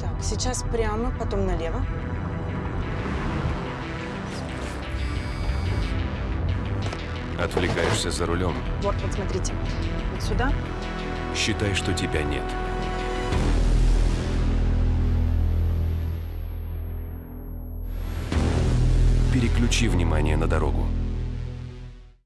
Так, сейчас прямо, потом налево. Отвлекаешься за рулем. Вот, вот смотрите. Вот сюда. Считай, что тебя нет. Переключи внимание на дорогу.